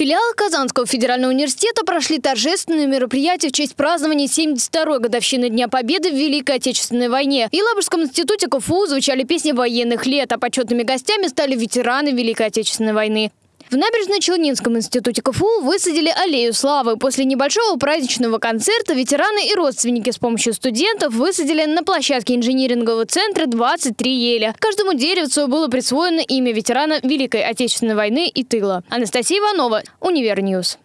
Филиалы Казанского федерального университета прошли торжественные мероприятия в честь празднования 72-й годовщины Дня Победы в Великой Отечественной войне. В Елабужском институте КФУ звучали песни военных лет, а почетными гостями стали ветераны Великой Отечественной войны. В Набережно-Челнинском институте КФУ высадили аллею славы. После небольшого праздничного концерта ветераны и родственники с помощью студентов высадили на площадке инжинирингового центра 23 ели. Каждому деревцу было присвоено имя ветерана Великой Отечественной войны и тыла. Анастасия Иванова, Univer News.